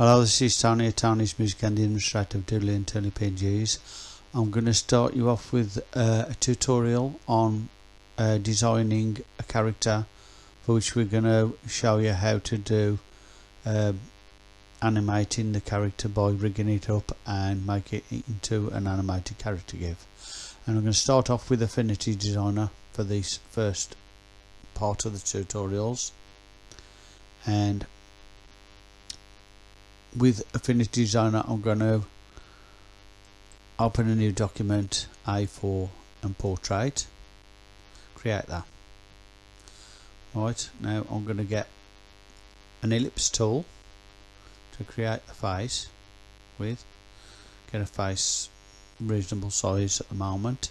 Hello, this is Tony at Tony's Music and the Administrator of Doodly and Tony PNGs. I'm going to start you off with uh, a tutorial on uh, designing a character for which we're going to show you how to do uh, animating the character by rigging it up and make it into an animated character GIF. And I'm going to start off with Affinity Designer for this first part of the tutorials and with Affinity Designer I'm going to open a new document A4 and portrait. Create that. Right now I'm going to get an ellipse tool to create the face with. Get a face reasonable size at the moment.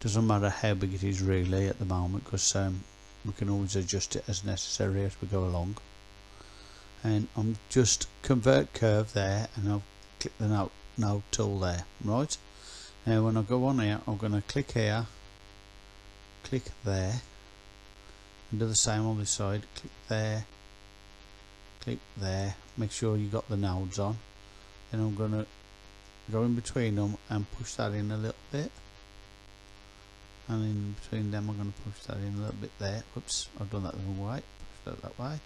Doesn't matter how big it is really at the moment because um, we can always adjust it as necessary as we go along. And I'm just convert curve there and I'll click the node, tool there. Right. Now when I go on here I'm going to click here click there and do the same on this side. Click there click there. Make sure you got the nodes on. Then I'm going to go in between them and push that in a little bit. And in between them I'm going to push that in a little bit there. Whoops I've done that the wrong way. Push that that way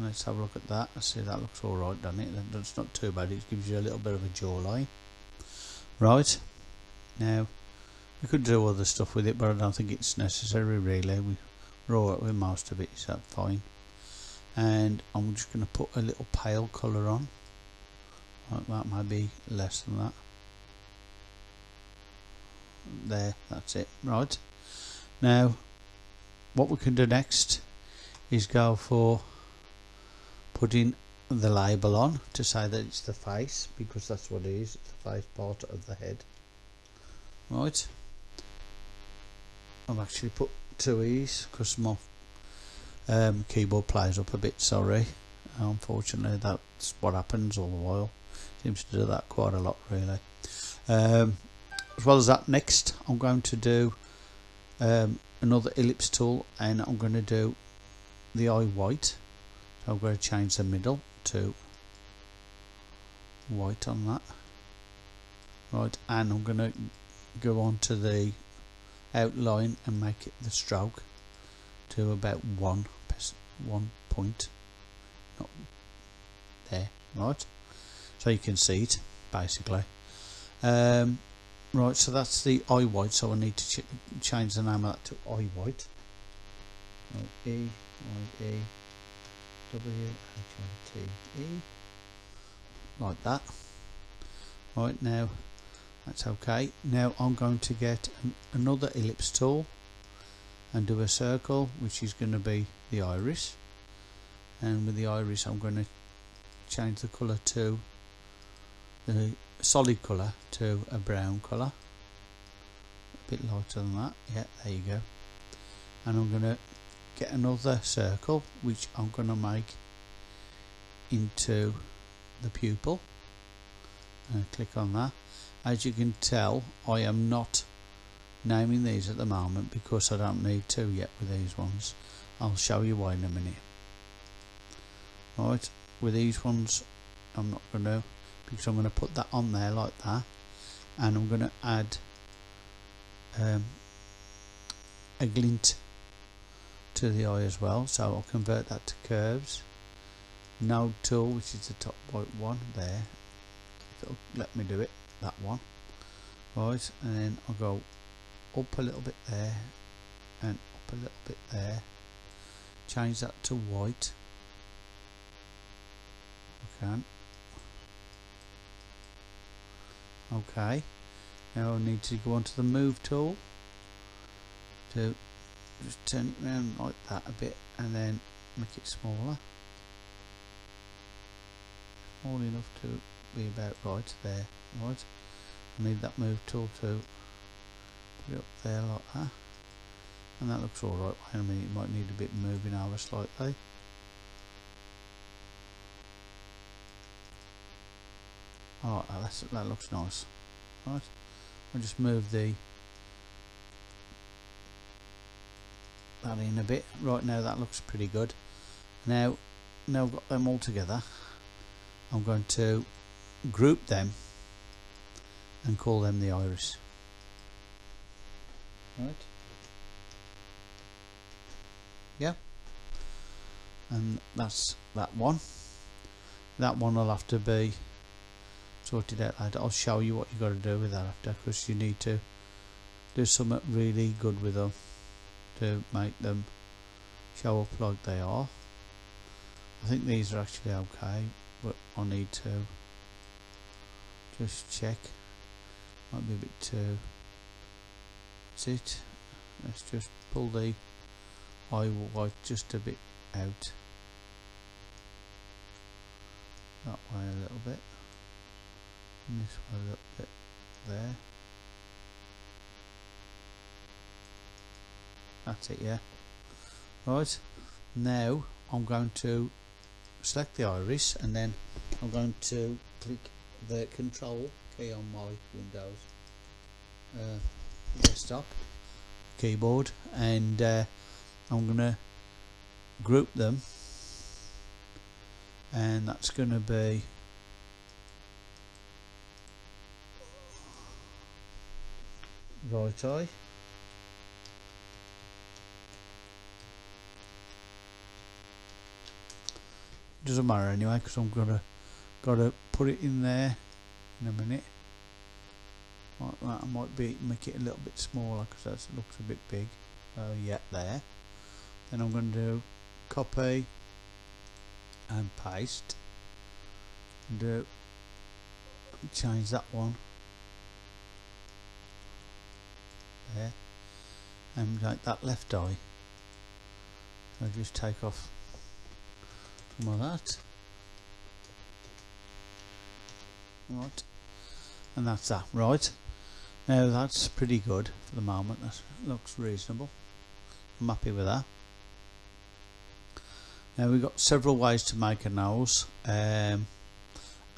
let's have a look at that. I see that looks alright doesn't it? That's not too bad. It gives you a little bit of a jawline. Right. Now we could do other stuff with it but I don't think it's necessary really. We, we're alright with most of it so fine? And I'm just going to put a little pale colour on. Like that might be less than that. There that's it. Right. Now what we can do next is go for putting the label on to say that it's the face because that's what it is it's the face part of the head. Right. I've actually put two E's because my um, keyboard plays up a bit sorry. Unfortunately that's what happens all the while. Seems to do that quite a lot really. Um, as well as that next I'm going to do um, another ellipse tool and I'm going to do the eye white I'm going to change the middle to white on that. Right and I'm going to go on to the outline and make it the stroke to about one one point. Not there. Right. So you can see it basically. Um, right so that's the eye white so I need to ch change the name of that to eye white. Oh, E I E W-H-I-T-E like that. Right now that's okay. Now I'm going to get an, another ellipse tool and do a circle which is going to be the iris. And with the iris I'm going to change the colour to the solid colour to a brown colour. A bit lighter than that. Yeah there you go. And I'm going to get another circle which I'm going to make into the pupil. And click on that. As you can tell I am not naming these at the moment because I don't need to yet with these ones. I'll show you why in a minute. Right with these ones I'm not going to because I'm going to put that on there like that. And I'm going to add um, a glint to the eye as well so I'll convert that to curves. Node tool which is the top right one there. It'll let me do it that one. Right and then I'll go up a little bit there and up a little bit there. Change that to white. Okay. Okay. Now I need to go onto the move tool to just turn it around like that a bit and then make it smaller. Small enough to be about right there right? I need that move tool to put it up there like that. And that looks alright I mean it might need a bit moving over slightly. Alright that looks nice. Right? I'll just move the that in a bit right now that looks pretty good. Now now I've got them all together I'm going to group them and call them the iris right? Yeah. And that's that one. That one will have to be sorted out I'll show you what you got to do with that after because you need to do something really good with them to make them show up like they are I think these are actually okay but I need to just check. Might be a bit too that's it let's just pull the eye white just a bit out. That way a little bit. And this way a little bit there that's it yeah. Right now I'm going to select the iris and then I'm going to click the control key on my Windows uh, desktop keyboard and uh, I'm gonna group them and that's gonna be right eye doesn't matter anyway because I'm gonna gotta put it in there in a minute. Like that I might be make it a little bit smaller because that looks a bit big. Uh, yeah there. Then I'm going to do copy and paste. And do change that one. There. And like that left eye. I'll just take off that. Right. And that's that right. Now that's pretty good for the moment. That looks reasonable. I'm happy with that. Now we've got several ways to make a nose. Um,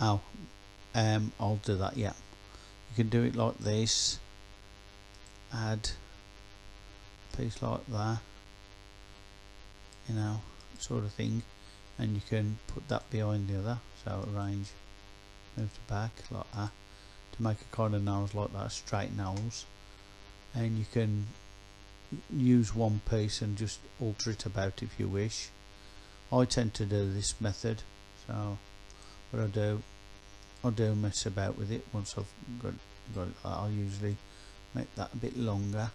oh, um, I'll do that yeah. You can do it like this. Add a piece like that. You know sort of thing and you can put that behind the other so arrange move to back like that to make a kind of nose like that, straight nose. And you can use one piece and just alter it about if you wish. I tend to do this method so what I do I do mess about with it once I've got, got it I'll usually make that a bit longer.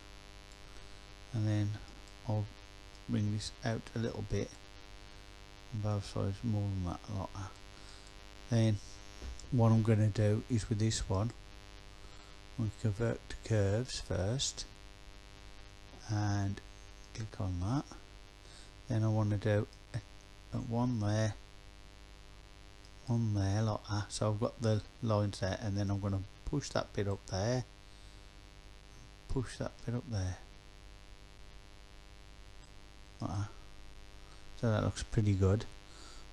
And then I'll bring this out a little bit both sides more than that like that then what I'm going to do is with this one we convert to curves first and click on that. Then I want to do one there one there like that. So I've got the lines there and then I'm going to push that bit up there push that bit up there. Like that. So that looks pretty good.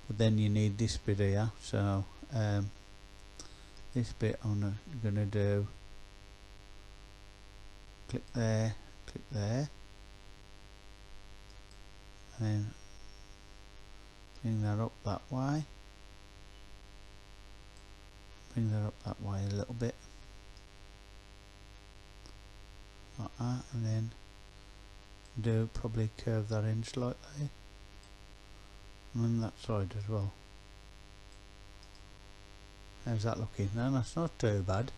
But then you need this bit here. So um, this bit I'm to do. Click there click there. And then bring that up that way. Bring that up that way a little bit. Like that and then do probably curve that in slightly and then that side as well How's that looking? No, that's not too bad.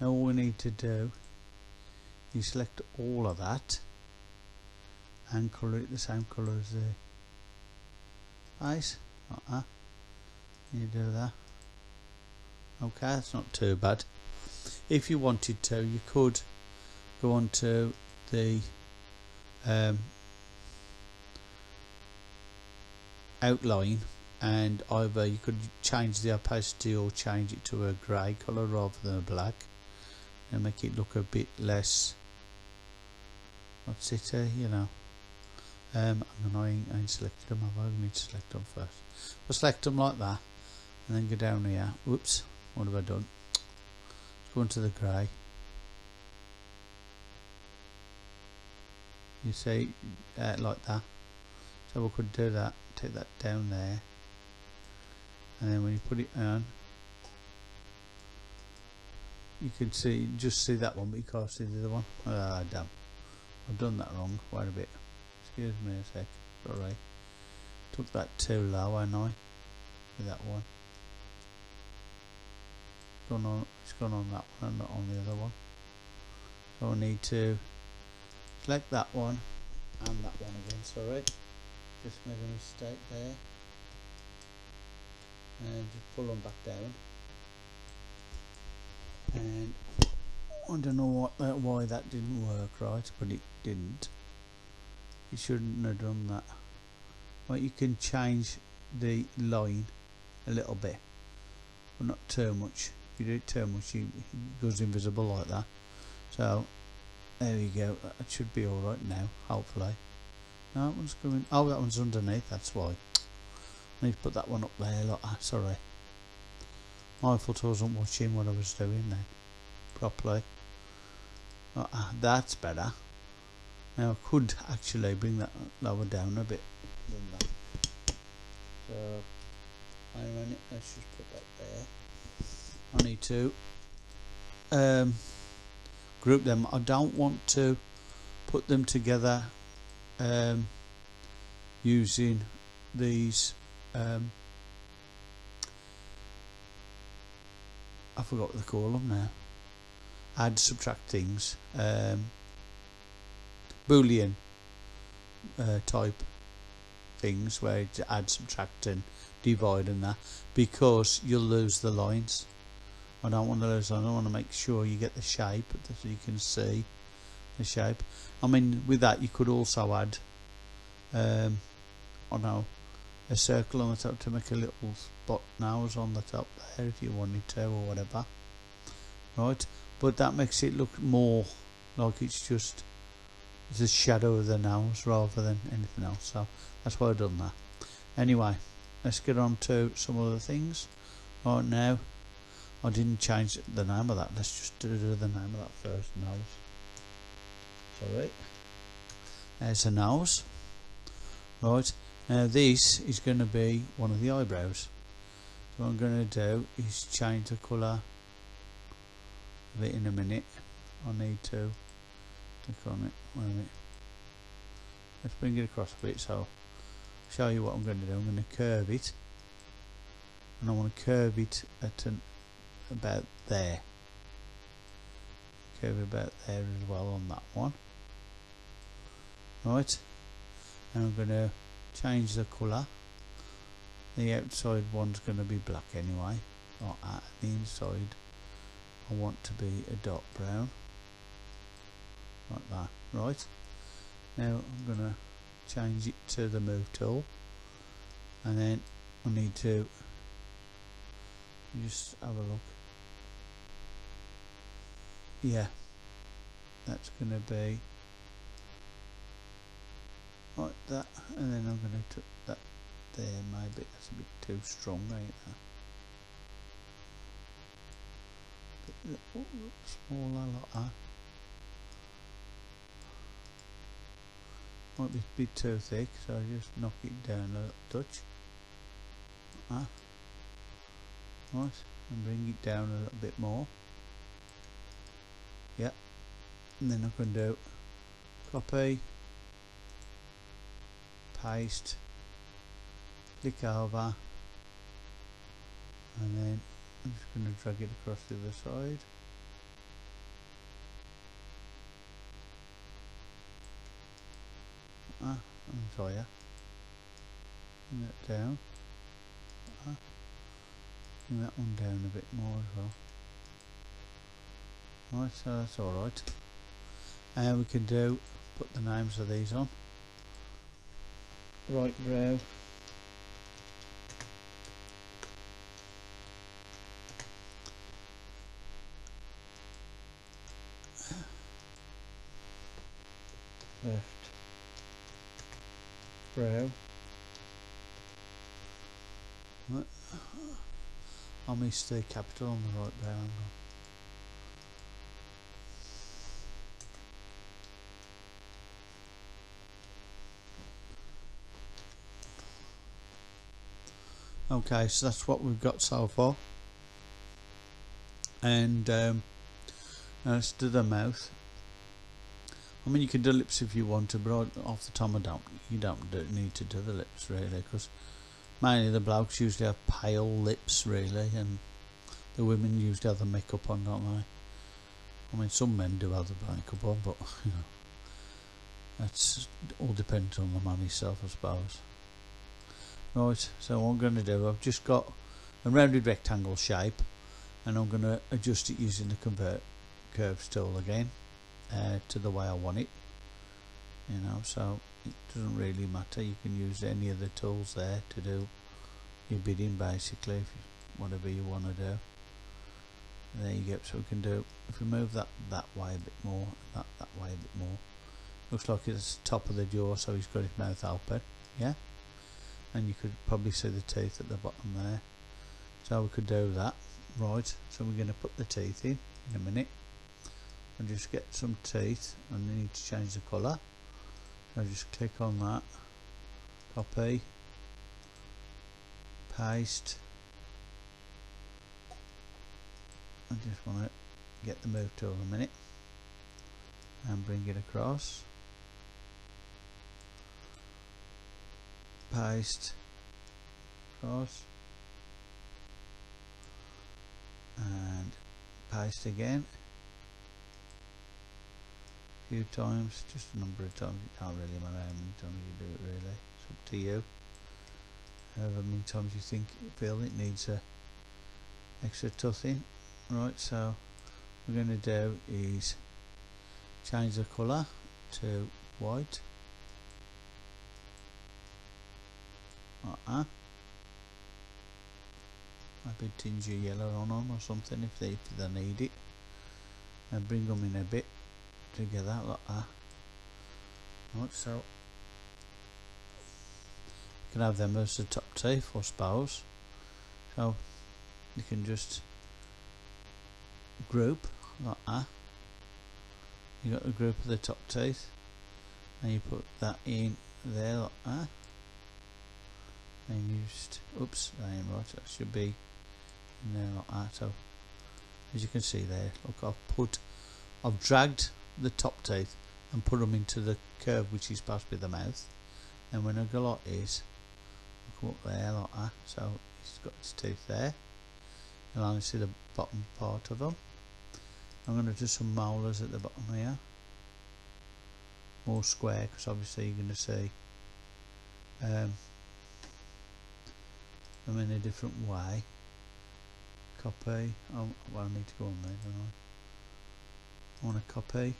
Now all we need to do is select all of that and colour it the same colour as the eyes. Like that. You do that. Okay, that's not too bad. If you wanted to, you could go on to the um, outline and either you could change the opacity or change it to a grey colour rather than a black and make it look a bit less what's it uh, you know. Um, I'm annoying I ain't selected them I need to select them first. I'll select them like that and then go down here. Whoops what have I done? Let's go into the grey. You see uh, like that. So we could do that take that down there. And then when you put it on you can see just see that one but you can't see the other one. Ah damn. I've done that wrong quite a bit. Excuse me a sec alright took that too low I? Know with that one. Gone on it's gone on that one not on the other one. So I need to select that one and that one again sorry just made a mistake there. And just pull them back down. And I don't know what that, why that didn't work right but it didn't. You shouldn't have done that. But you can change the line a little bit but not too much. If you do it too much it goes invisible like that. So there we go. That should be alright now hopefully that one's going oh that one's underneath that's why. I need to put that one up there like ah, sorry. My fault I wasn't watching what I was doing then properly. Oh, ah, that's better. Now I could actually bring that lower down a bit so I run it let's just put that there. I need to um, group them. I don't want to put them together um, using these um, I forgot what they call them now. Add subtract things um, boolean uh, type things where it's add subtract and divide and that because you'll lose the lines. I don't want to lose I don't want to make sure you get the shape so you can see shape. I mean with that you could also add um, I know a circle on the top to make a little spot nose on the top there if you wanted to or whatever. Right? But that makes it look more like it's just the shadow of the nose rather than anything else. So that's why I've done that. Anyway let's get on to some other things. Right now I didn't change the name of that. Let's just do the name of that first nose sorry there's a nose. Right. Now this is going to be one of the eyebrows. So what I'm going to do is change the colour of it in a minute. I need to click on it. Wait a minute. Let's bring it across a bit so I'll show you what I'm going to do. I'm going to curve it. And I want to curve it at an about there. Curve it about there as well on that one right. And I'm going to change the colour. The outside one's going to be black anyway or at the inside. I want to be a dark brown. Like that. Right. Now I'm going to change it to the move tool and then I need to just have a look. Yeah. That's going to be like that and then I'm going to put that there maybe that's a bit too strong ain't that bit smaller like that might be a bit too thick so I just knock it down a touch. Like that right and bring it down a little bit more. Yep. And then I can do copy paste click over and then I'm just going to drag it across the other side. Ah, I'm sorry bring that down. Ah, bring that one down a bit more as well. Right so that's alright and we can do put the names of these on right brow left. Brow. I missed the capital on the right brow okay so that's what we've got so far. And um, let's do the mouth. I mean you can do lips if you want to but off the top I don't you don't do, need to do the lips really because mainly the blokes usually have pale lips really and the women usually have the makeup on don't they? I mean some men do have the makeup on but you know that's all depends on the man himself I suppose right so what I'm going to do I've just got a rounded rectangle shape and I'm going to adjust it using the convert curves tool again uh, to the way I want it you know so it doesn't really matter. You can use any of the tools there to do your bidding basically if you, whatever you want to do. There you go so we can do if we move that that way a bit more that that way a bit more. Looks like it's top of the jaw so he's got his mouth open yeah and you could probably see the teeth at the bottom there. So we could do that. Right so we're going to put the teeth in in a minute. And just get some teeth and we need to change the colour. So just click on that. Copy. Paste. I just want to get the move tool in a minute and bring it across paste across and paste again. A few times just a number of times. It can't really matter how many times you do it really. It's up to you. However many times you think you feel it needs a extra tussing right so we're going to do is change the colour to white like that. Maybe tinge a yellow on them or something if they, if they need it. And bring them in a bit together like that. Right so. You can have them as the top teeth or spouse so you can just group like that. You got a group of the top teeth. And you put that in there like that and used oops I am right that should be like so as you can see there look I've put I've dragged the top teeth and put them into the curve which is supposed to be the mouth. And when I go like this come up there like that so he's got his teeth there. You'll only see the bottom part of them I'm going to do some molars at the bottom here. More square because obviously you're going to see um, them in a different way. Copy. Oh well I need to go on there don't I? I want to copy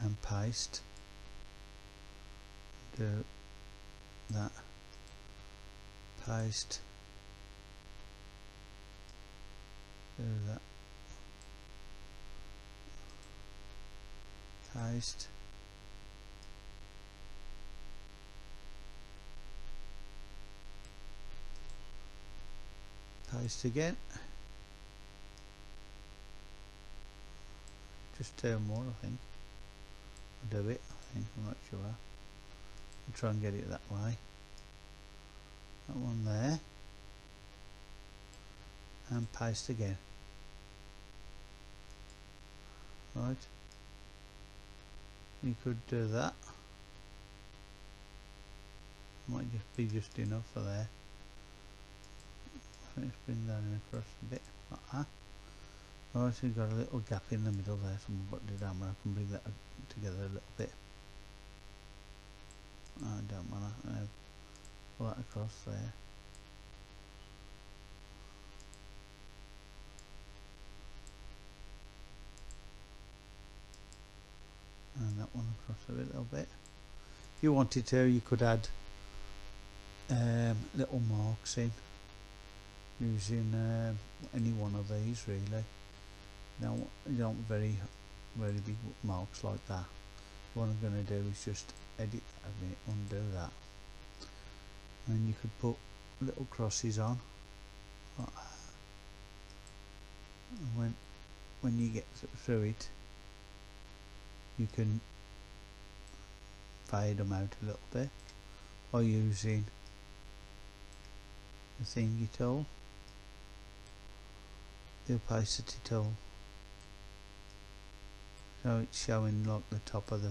and paste. Do that. Paste. Do that. Paste paste again. Just two more I think. I'll do it. I think I'm not sure. I'll try and get it that way. That one there. And paste again. Right. You could do that. Might just be just enough for there let's bring that in across a bit like that. So you've got a little gap in the middle there so I'm going to down where I can bring that together a little bit. I don't want to uh, pull that across there. And that one across a little bit. If you wanted to you could add um, little marks in using um, any one of these really. Now you don't very very big marks like that. What I'm going to do is just edit a bit undo that. And you could put little crosses on. When when you get through it you can fade them out a little bit by using the thingy tool the opacity tool so it's showing like the top of the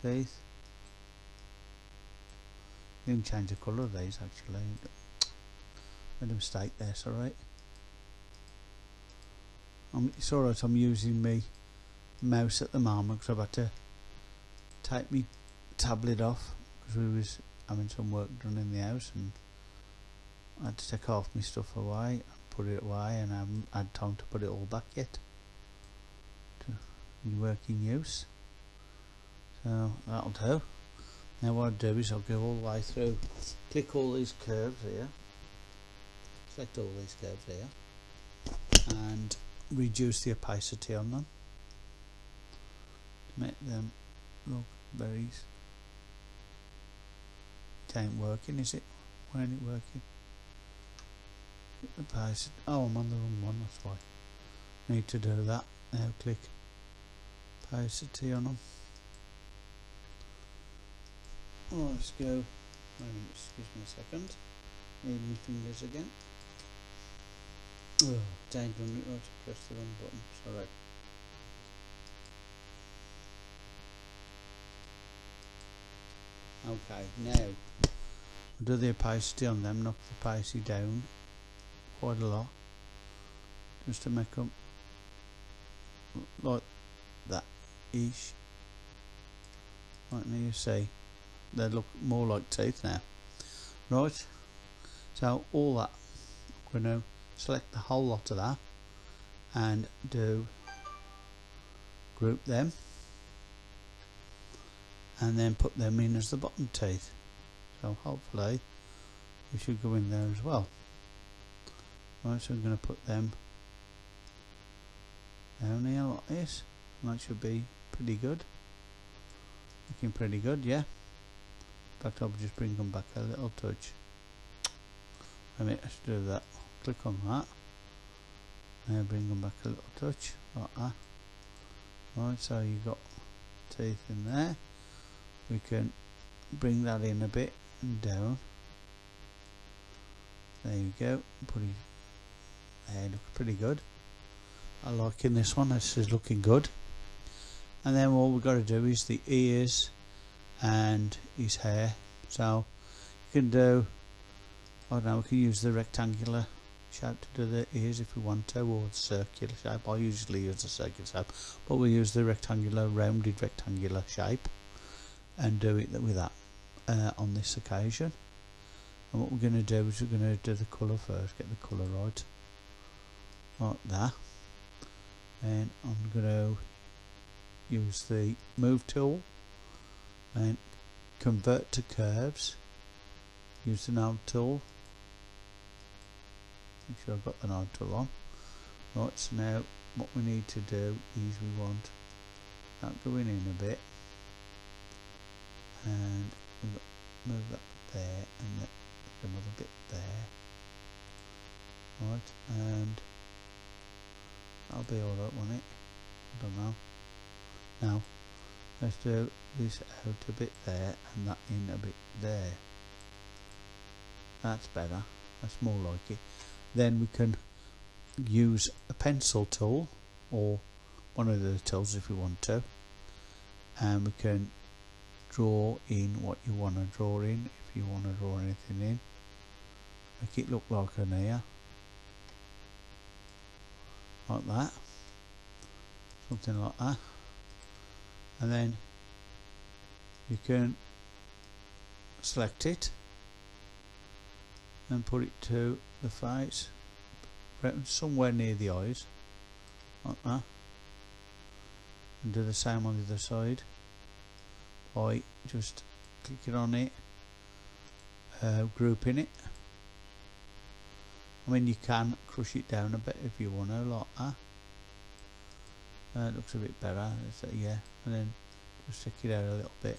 teeth. You can change the colour of these actually. Made a mistake there it's alright. I'm, it's alright I'm using my mouse at the moment because I've had to take my tablet off because we was having some work done in the house and I had to take half my stuff away put it away and I haven't had time to put it all back yet. To working use. So that'll do. Now what I'll do is I'll go all the way through click all these curves here. Select all these curves here. And reduce the opacity on them. To make them look very it ain't working is it? Why ain't it working opacity oh I'm on the wrong one that's why. Need to do that. Now click. Opacity on them oh, let's go. Excuse me a second. Need my fingers again. Oh dang it right press the wrong button. Sorry. Okay now. Do the opacity on them knock the opacity down quite a lot just to make them like that ish. Like now you see they look more like teeth now. Right so all that I'm going to select the whole lot of that and do group them and then put them in as the bottom teeth. So hopefully we should go in there as well right so I'm going to put them down here like this and that should be pretty good. Looking pretty good yeah. In fact I'll just bring them back a little touch. I mean let's do that. Click on that. And bring them back a little touch like that. Right so you've got teeth in there. We can bring that in a bit and down. There you go. Pretty there looks pretty good. I like in this one this is looking good. And then what we've got to do is the ears and his hair. So you can do I don't know we can use the rectangular shape to do the ears if we want to or the circular shape. I usually use the circular shape but we use the rectangular rounded rectangular shape and do it with that uh, on this occasion. And what we're going to do is we're going to do the colour first get the colour right like that. And I'm going to use the move tool and convert to curves. Use the node tool. Make sure I've got the node tool on. Right so now what we need to do is we want that going in a bit. And move that there and another bit there. Right and that'll be alright won't it? I don't know. Now let's do this out a bit there and that in a bit there. That's better. That's more like it. Then we can use a pencil tool or one of the tools if we want to. And we can draw in what you want to draw in if you want to draw anything in. Make it look like an ear like that. Something like that. And then you can select it and put it to the face somewhere near the eyes like that. And do the same on the other side by just clicking on it uh, grouping it I mean you can crush it down a bit if you want to like that. Uh, it looks a bit better so, yeah and then just stick it out a little bit.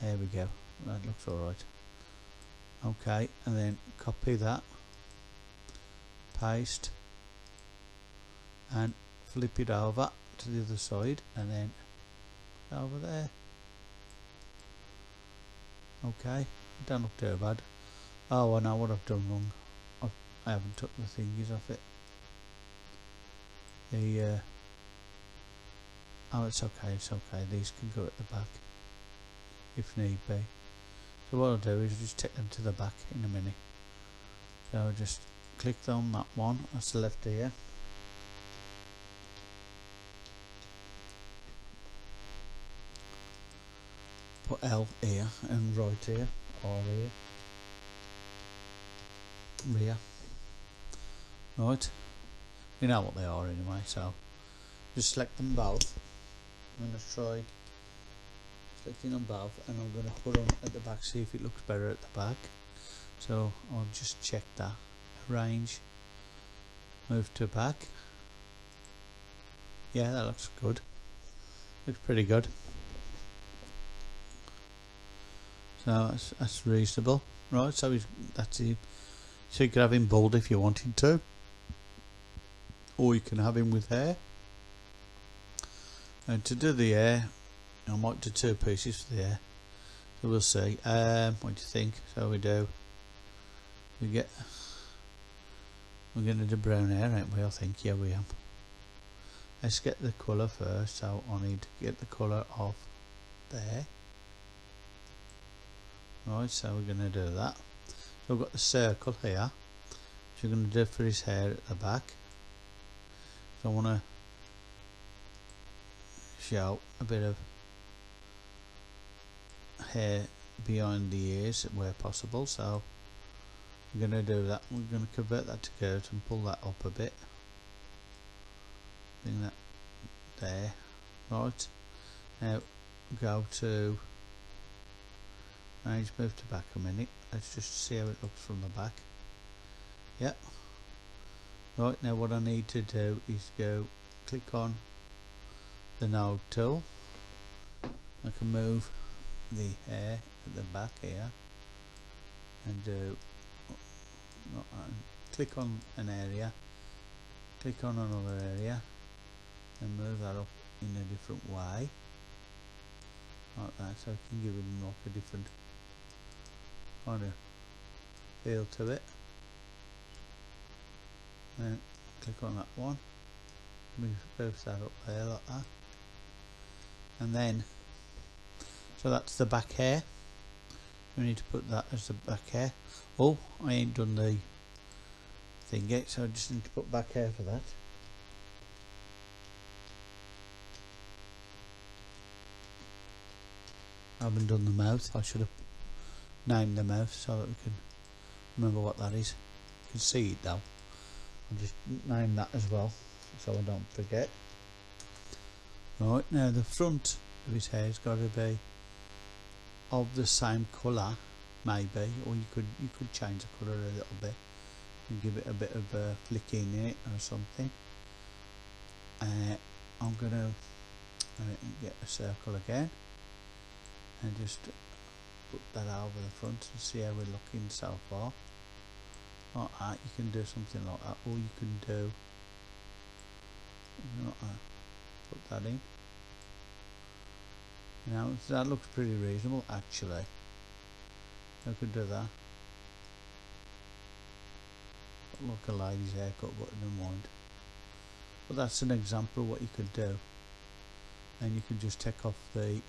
There we go that looks alright. Okay and then copy that paste and flip it over to the other side and then over there. Okay don't look too bad. Oh I know what I've done wrong I haven't took the thingies off it. The uh, oh it's okay it's okay. These can go at the back if need be. So what I'll do is just take them to the back in a minute. So I'll just click on that one that's left ear put L here and right here or here rear right. You know what they are anyway so just select them both. I'm going to try selecting them both and I'm going to put them at the back see if it looks better at the back. So I'll just check that arrange move to back. Yeah that looks good. Looks pretty good. So that's, that's reasonable. Right so that's it. So you could have him bald if you wanted to or you can have him with hair. And to do the hair I might do two pieces for the hair. So we'll see. Um, what do you think? So we do. We get we're going to do brown hair aren't we? I think yeah we are. Let's get the colour first. So I need to get the colour of there right so we're going to do that. So we've got the circle here which we're going to do for his hair at the back I want to show a bit of hair behind the ears where possible so we're going to do that. We're going to convert that to curves and pull that up a bit. Bring that there. Right. Now go to I just move to back a minute. Let's just see how it looks from the back. Yep right now what I need to do is go click on the node tool. I can move the hair at the back here and do uh, click on an area click on another area and move that up in a different way. Like that so I can give it a different kind of feel to it then click on that one. Move both that up there like that. And then so that's the back hair. We need to put that as the back hair. Oh I ain't done the thing yet so I just need to put back hair for that. I haven't done the mouth. I should have named the mouth so that we can remember what that is. You can see it though just name that as well so I don't forget. Right now the front of his hair has got to be of the same colour maybe or you could you could change the colour a little bit and give it a bit of a flicking in it or something. Uh, I'm gonna get a circle again and just put that over the front and see how we're looking so far that you can do something like that or you can do uh, put that in. Know that looks pretty reasonable actually. I could do that. Look a lady's haircut but never mind but that's an example of what you could do. And you can just take off the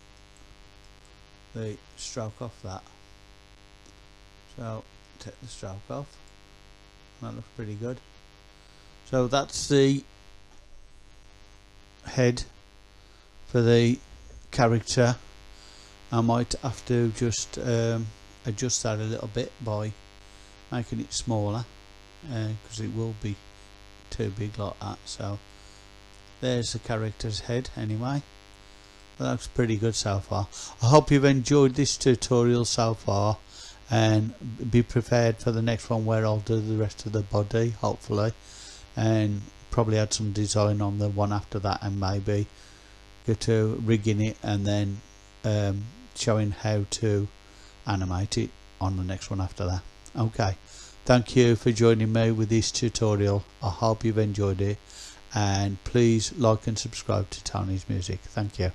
the stroke off that. So take the stroke off that looks pretty good. So that's the head for the character. I might have to just um, adjust that a little bit by making it smaller because uh, it will be too big like that. So there's the character's head anyway. That looks pretty good so far. I hope you've enjoyed this tutorial so far and be prepared for the next one where I'll do the rest of the body hopefully. And probably add some design on the one after that and maybe go to rigging it and then um, showing how to animate it on the next one after that. Okay. Thank you for joining me with this tutorial. I hope you've enjoyed it. And please like and subscribe to Tony's music. Thank you